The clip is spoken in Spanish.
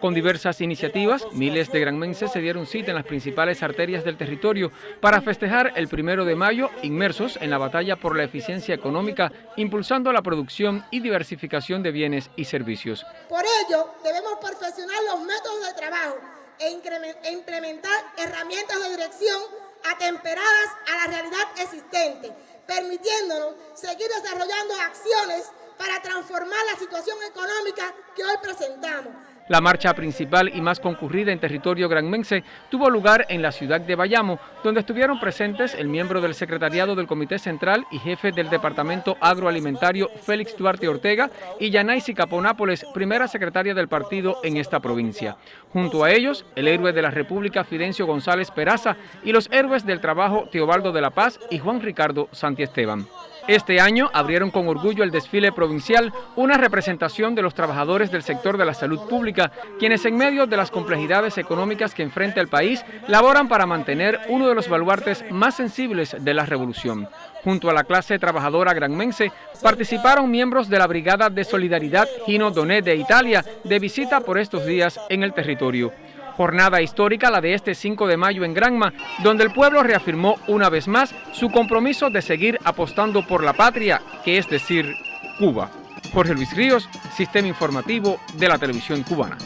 Con diversas iniciativas, miles de granmenses se dieron cita en las principales arterias del territorio para festejar el primero de mayo inmersos en la batalla por la eficiencia económica, impulsando la producción y diversificación de bienes y servicios. Por ello, debemos perfeccionar los métodos de trabajo e, e implementar herramientas de dirección atemperadas a la realidad existente, permitiéndonos seguir desarrollando acciones para transformar la situación económica que hoy presentamos. La marcha principal y más concurrida en territorio granmense tuvo lugar en la ciudad de Bayamo, donde estuvieron presentes el miembro del secretariado del Comité Central y jefe del Departamento Agroalimentario Félix Duarte Ortega y Yanaisi Caponápoles, primera secretaria del partido en esta provincia. Junto a ellos, el héroe de la República Fidencio González Peraza y los héroes del trabajo Teobaldo de la Paz y Juan Ricardo Santiesteban. Este año abrieron con orgullo el desfile provincial una representación de los trabajadores del sector de la salud pública, quienes en medio de las complejidades económicas que enfrenta el país, laboran para mantener uno de los baluartes más sensibles de la revolución. Junto a la clase trabajadora granmense, participaron miembros de la Brigada de Solidaridad Gino Doné de Italia, de visita por estos días en el territorio. Jornada histórica la de este 5 de mayo en Granma, donde el pueblo reafirmó una vez más su compromiso de seguir apostando por la patria, que es decir, Cuba. Jorge Luis Ríos, Sistema Informativo de la Televisión Cubana.